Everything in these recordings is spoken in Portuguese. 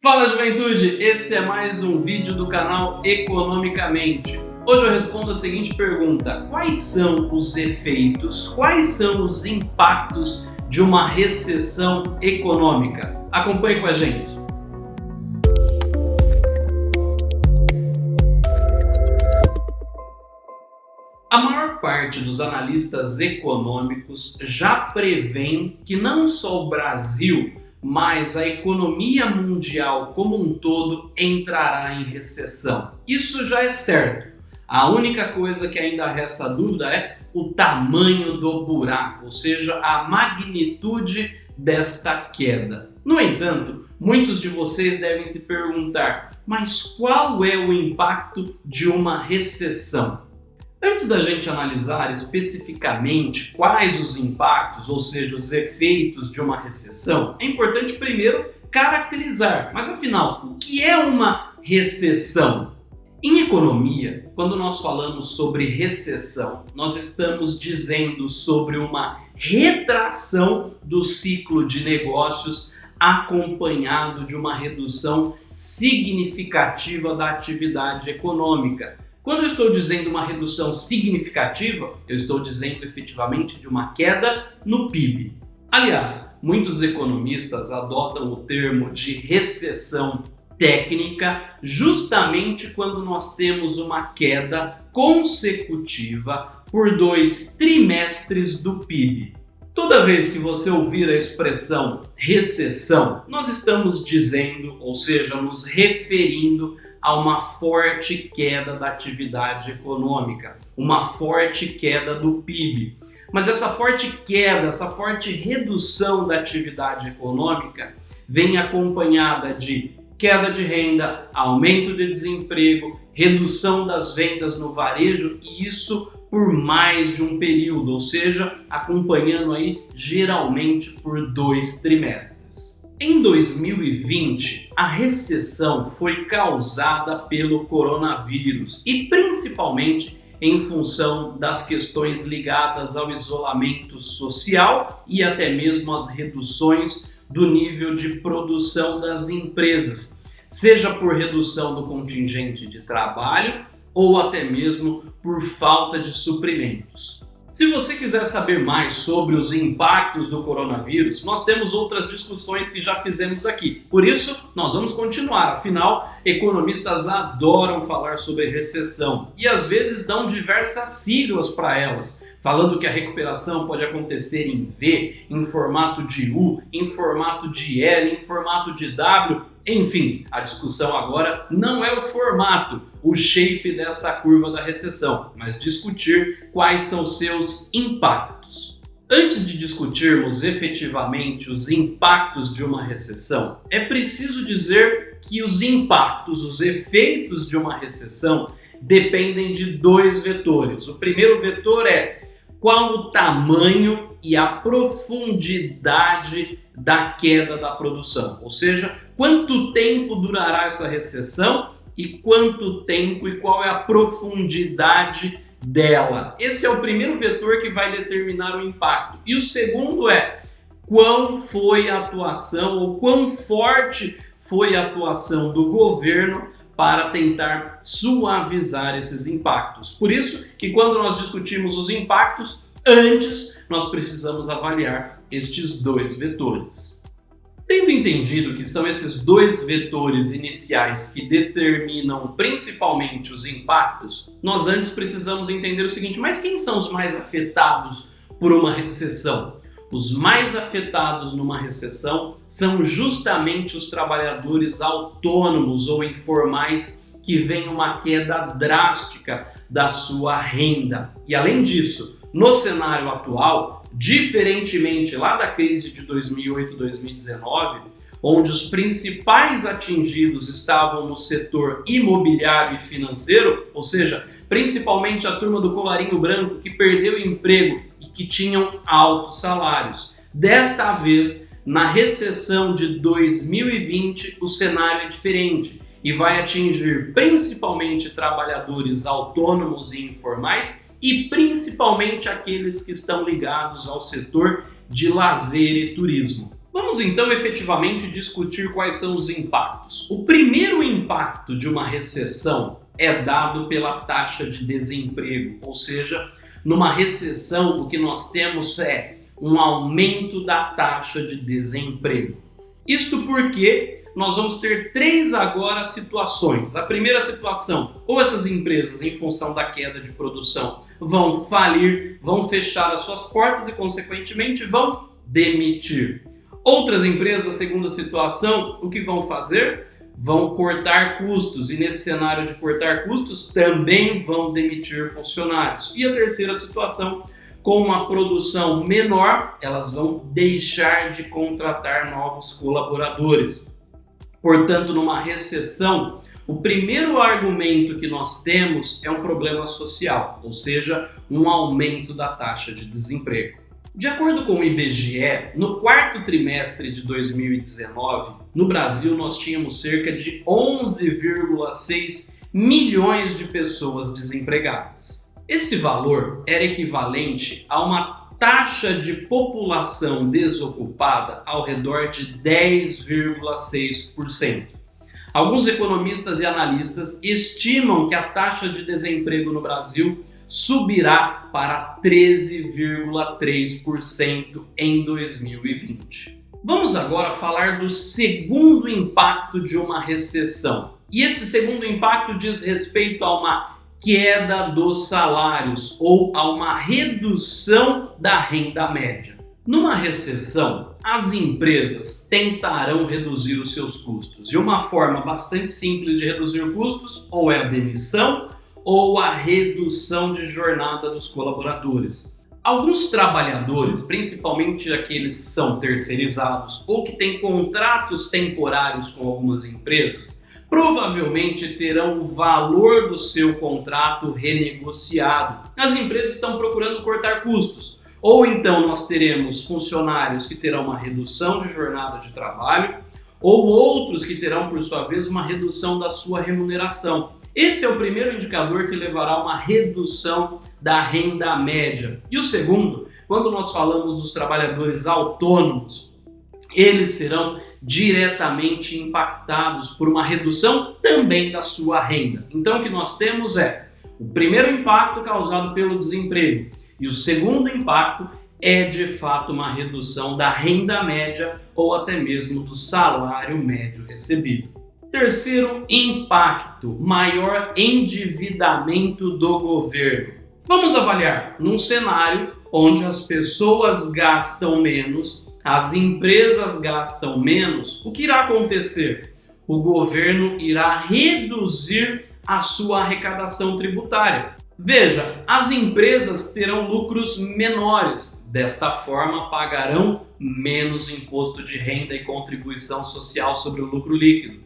Fala juventude, esse é mais um vídeo do canal Economicamente. Hoje eu respondo a seguinte pergunta, quais são os efeitos, quais são os impactos de uma recessão econômica? Acompanhe com a gente. A maior parte dos analistas econômicos já prevêem que não só o Brasil mas a economia mundial como um todo entrará em recessão. Isso já é certo. A única coisa que ainda resta dúvida é o tamanho do buraco, ou seja, a magnitude desta queda. No entanto, muitos de vocês devem se perguntar, mas qual é o impacto de uma recessão? Antes da gente analisar especificamente quais os impactos, ou seja, os efeitos de uma recessão, é importante primeiro caracterizar. Mas afinal, o que é uma recessão? Em economia, quando nós falamos sobre recessão, nós estamos dizendo sobre uma retração do ciclo de negócios acompanhado de uma redução significativa da atividade econômica quando eu estou dizendo uma redução significativa, eu estou dizendo efetivamente de uma queda no PIB. Aliás, muitos economistas adotam o termo de recessão técnica justamente quando nós temos uma queda consecutiva por dois trimestres do PIB. Toda vez que você ouvir a expressão recessão, nós estamos dizendo, ou seja, nos referindo a uma forte queda da atividade econômica, uma forte queda do PIB. Mas essa forte queda, essa forte redução da atividade econômica vem acompanhada de queda de renda, aumento de desemprego, redução das vendas no varejo e isso por mais de um período, ou seja, acompanhando aí geralmente por dois trimestres. Em 2020, a recessão foi causada pelo coronavírus e principalmente em função das questões ligadas ao isolamento social e até mesmo as reduções do nível de produção das empresas, seja por redução do contingente de trabalho ou até mesmo por falta de suprimentos. Se você quiser saber mais sobre os impactos do coronavírus, nós temos outras discussões que já fizemos aqui. Por isso, nós vamos continuar. Afinal, economistas adoram falar sobre recessão e às vezes dão diversas siglas para elas, falando que a recuperação pode acontecer em V, em formato de U, em formato de L, em formato de W enfim, a discussão agora não é o formato, o shape dessa curva da recessão, mas discutir quais são seus impactos. Antes de discutirmos efetivamente os impactos de uma recessão, é preciso dizer que os impactos, os efeitos de uma recessão dependem de dois vetores. O primeiro vetor é qual o tamanho e a profundidade da queda da produção, ou seja, quanto tempo durará essa recessão e quanto tempo e qual é a profundidade dela. Esse é o primeiro vetor que vai determinar o impacto. E o segundo é quão foi a atuação ou quão forte foi a atuação do governo para tentar suavizar esses impactos. Por isso que quando nós discutimos os impactos, antes nós precisamos avaliar estes dois vetores. Tendo entendido que são esses dois vetores iniciais que determinam principalmente os impactos, nós antes precisamos entender o seguinte, mas quem são os mais afetados por uma recessão? Os mais afetados numa recessão são justamente os trabalhadores autônomos ou informais que vem uma queda drástica da sua renda. E além disso, no cenário atual, diferentemente lá da crise de 2008-2019, onde os principais atingidos estavam no setor imobiliário e financeiro, ou seja, principalmente a turma do colarinho branco que perdeu emprego que tinham altos salários. Desta vez, na recessão de 2020, o cenário é diferente e vai atingir principalmente trabalhadores autônomos e informais e principalmente aqueles que estão ligados ao setor de lazer e turismo. Vamos então efetivamente discutir quais são os impactos. O primeiro impacto de uma recessão é dado pela taxa de desemprego, ou seja, numa recessão o que nós temos é um aumento da taxa de desemprego. Isto porque nós vamos ter três agora situações. A primeira situação, ou essas empresas, em função da queda de produção, vão falir, vão fechar as suas portas e, consequentemente, vão demitir. Outras empresas, segunda situação, o que vão fazer? Vão cortar custos e nesse cenário de cortar custos também vão demitir funcionários. E a terceira situação, com uma produção menor, elas vão deixar de contratar novos colaboradores. Portanto, numa recessão, o primeiro argumento que nós temos é um problema social, ou seja, um aumento da taxa de desemprego. De acordo com o IBGE, no quarto trimestre de 2019, no Brasil nós tínhamos cerca de 11,6 milhões de pessoas desempregadas. Esse valor era equivalente a uma taxa de população desocupada ao redor de 10,6%. Alguns economistas e analistas estimam que a taxa de desemprego no Brasil subirá para 13,3% em 2020. Vamos agora falar do segundo impacto de uma recessão. E esse segundo impacto diz respeito a uma queda dos salários ou a uma redução da renda média. Numa recessão, as empresas tentarão reduzir os seus custos. E uma forma bastante simples de reduzir custos ou é a demissão ou a redução de jornada dos colaboradores. Alguns trabalhadores, principalmente aqueles que são terceirizados ou que têm contratos temporários com algumas empresas, provavelmente terão o valor do seu contrato renegociado. As empresas estão procurando cortar custos, ou então nós teremos funcionários que terão uma redução de jornada de trabalho, ou outros que terão, por sua vez, uma redução da sua remuneração. Esse é o primeiro indicador que levará a uma redução da renda média. E o segundo, quando nós falamos dos trabalhadores autônomos, eles serão diretamente impactados por uma redução também da sua renda. Então o que nós temos é o primeiro impacto causado pelo desemprego e o segundo impacto é de fato uma redução da renda média ou até mesmo do salário médio recebido. Terceiro impacto, maior endividamento do governo. Vamos avaliar num cenário onde as pessoas gastam menos, as empresas gastam menos, o que irá acontecer? O governo irá reduzir a sua arrecadação tributária. Veja, as empresas terão lucros menores, desta forma pagarão menos imposto de renda e contribuição social sobre o lucro líquido.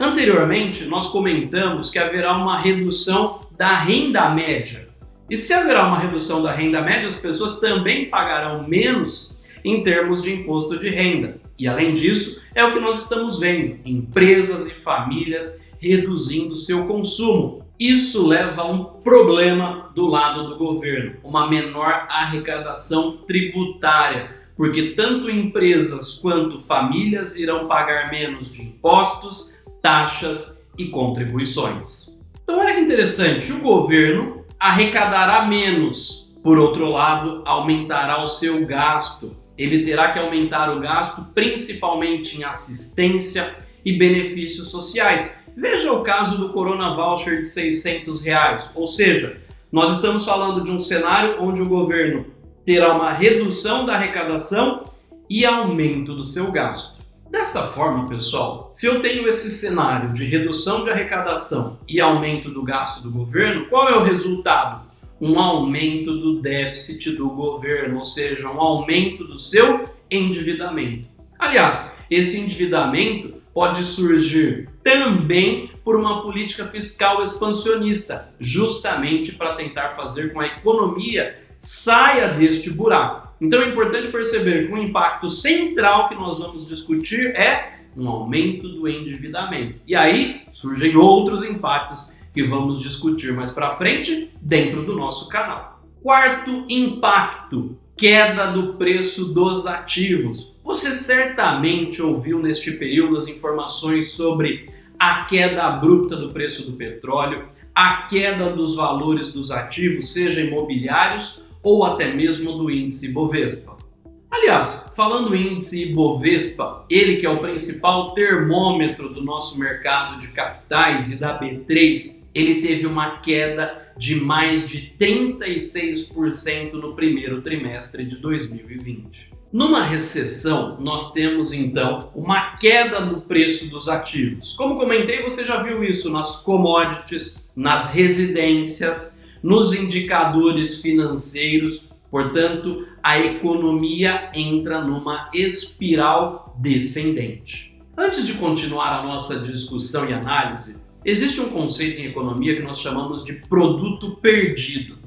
Anteriormente, nós comentamos que haverá uma redução da renda média. E se haverá uma redução da renda média, as pessoas também pagarão menos em termos de imposto de renda. E além disso, é o que nós estamos vendo: empresas e famílias reduzindo seu consumo. Isso leva a um problema do lado do governo, uma menor arrecadação tributária, porque tanto empresas quanto famílias irão pagar menos de impostos, taxas e contribuições. Então olha que interessante, o governo arrecadará menos, por outro lado, aumentará o seu gasto. Ele terá que aumentar o gasto principalmente em assistência e benefícios sociais. Veja o caso do Corona Voucher de 600 reais, ou seja, nós estamos falando de um cenário onde o governo terá uma redução da arrecadação e aumento do seu gasto. Desta forma, pessoal, se eu tenho esse cenário de redução de arrecadação e aumento do gasto do governo, qual é o resultado? Um aumento do déficit do governo, ou seja, um aumento do seu endividamento. Aliás, esse endividamento pode surgir também por uma política fiscal expansionista, justamente para tentar fazer com que a economia saia deste buraco. Então é importante perceber que o impacto central que nós vamos discutir é um aumento do endividamento. E aí surgem outros impactos que vamos discutir mais para frente dentro do nosso canal. Quarto impacto, queda do preço dos ativos. Você certamente ouviu neste período as informações sobre a queda abrupta do preço do petróleo, a queda dos valores dos ativos, seja imobiliários ou até mesmo do índice Bovespa. Aliás, falando índice Ibovespa, ele que é o principal termômetro do nosso mercado de capitais e da B3, ele teve uma queda de mais de 36% no primeiro trimestre de 2020. Numa recessão, nós temos então uma queda no preço dos ativos. Como comentei, você já viu isso nas commodities, nas residências, nos indicadores financeiros. Portanto, a economia entra numa espiral descendente. Antes de continuar a nossa discussão e análise, existe um conceito em economia que nós chamamos de produto perdido.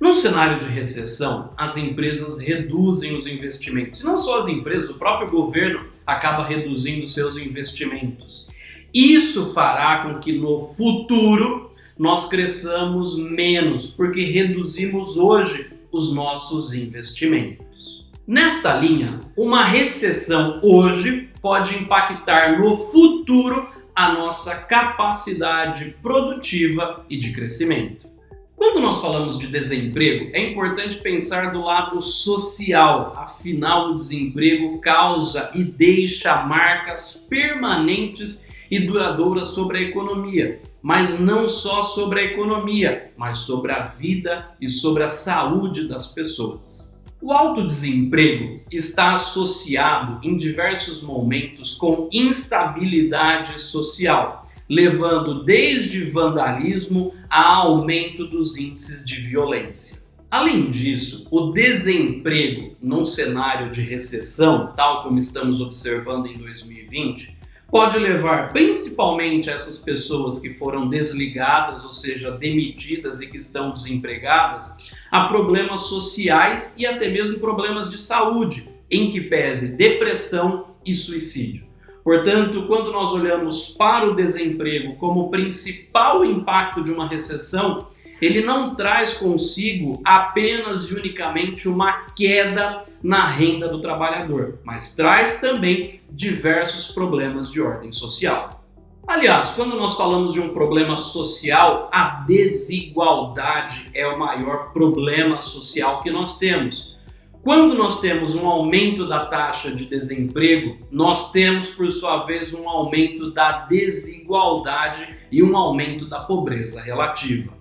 No cenário de recessão, as empresas reduzem os investimentos. E não só as empresas, o próprio governo acaba reduzindo seus investimentos. Isso fará com que no futuro nós cresçamos menos, porque reduzimos hoje os nossos investimentos. Nesta linha, uma recessão hoje pode impactar no futuro a nossa capacidade produtiva e de crescimento. Quando nós falamos de desemprego, é importante pensar do lado social, afinal, o desemprego causa e deixa marcas permanentes e duradouras sobre a economia, mas não só sobre a economia, mas sobre a vida e sobre a saúde das pessoas. O alto desemprego está associado em diversos momentos com instabilidade social, levando desde vandalismo a aumento dos índices de violência. Além disso, o desemprego num cenário de recessão, tal como estamos observando em 2020, pode levar principalmente essas pessoas que foram desligadas, ou seja, demitidas e que estão desempregadas, a problemas sociais e até mesmo problemas de saúde, em que pese depressão e suicídio. Portanto, quando nós olhamos para o desemprego como principal impacto de uma recessão, ele não traz consigo apenas e unicamente uma queda na renda do trabalhador, mas traz também diversos problemas de ordem social. Aliás, quando nós falamos de um problema social, a desigualdade é o maior problema social que nós temos. Quando nós temos um aumento da taxa de desemprego, nós temos, por sua vez, um aumento da desigualdade e um aumento da pobreza relativa.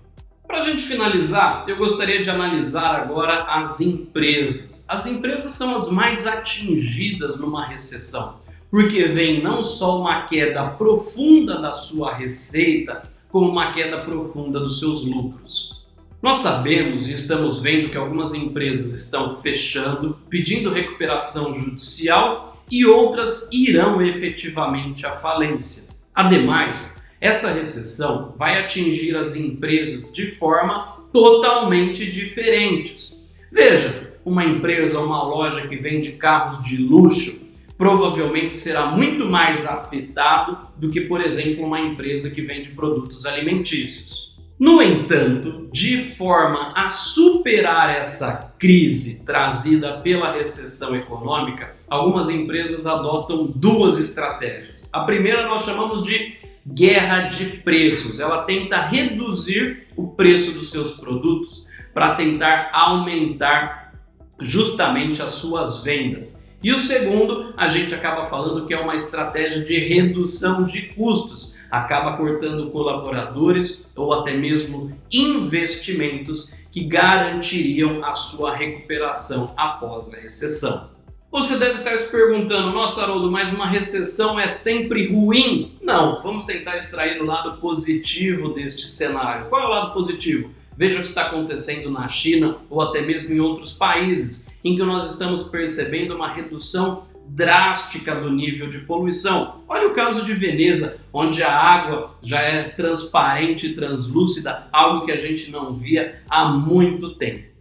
Para a gente finalizar, eu gostaria de analisar agora as empresas. As empresas são as mais atingidas numa recessão, porque vem não só uma queda profunda da sua receita, como uma queda profunda dos seus lucros. Nós sabemos e estamos vendo que algumas empresas estão fechando, pedindo recuperação judicial e outras irão efetivamente à falência. Ademais, essa recessão vai atingir as empresas de forma totalmente diferentes. Veja, uma empresa, uma loja que vende carros de luxo provavelmente será muito mais afetado do que, por exemplo, uma empresa que vende produtos alimentícios. No entanto, de forma a superar essa crise trazida pela recessão econômica, algumas empresas adotam duas estratégias. A primeira nós chamamos de guerra de preços. Ela tenta reduzir o preço dos seus produtos para tentar aumentar justamente as suas vendas. E o segundo, a gente acaba falando que é uma estratégia de redução de custos, acaba cortando colaboradores ou até mesmo investimentos que garantiriam a sua recuperação após a recessão. Você deve estar se perguntando, nossa Haroldo, mas uma recessão é sempre ruim? Não, vamos tentar extrair o lado positivo deste cenário. Qual é o lado positivo? Veja o que está acontecendo na China ou até mesmo em outros países em que nós estamos percebendo uma redução drástica do nível de poluição. Olha o caso de Veneza, onde a água já é transparente translúcida, algo que a gente não via há muito tempo.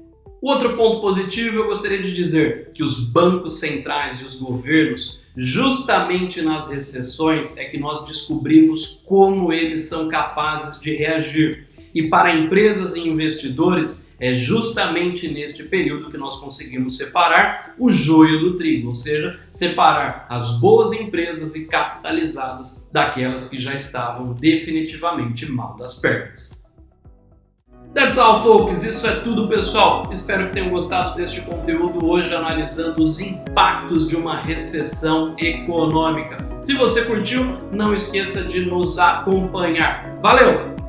Outro ponto positivo eu gostaria de dizer que os bancos centrais e os governos, justamente nas recessões, é que nós descobrimos como eles são capazes de reagir. E para empresas e investidores, é justamente neste período que nós conseguimos separar o joio do trigo, ou seja, separar as boas empresas e capitalizadas daquelas que já estavam definitivamente mal das pernas. That's all, folks. Isso é tudo, pessoal. Espero que tenham gostado deste conteúdo hoje analisando os impactos de uma recessão econômica. Se você curtiu, não esqueça de nos acompanhar. Valeu!